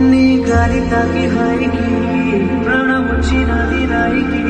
నీ గాలి తాకి హాయికి ప్రాణముచ్చి నాది నాయికి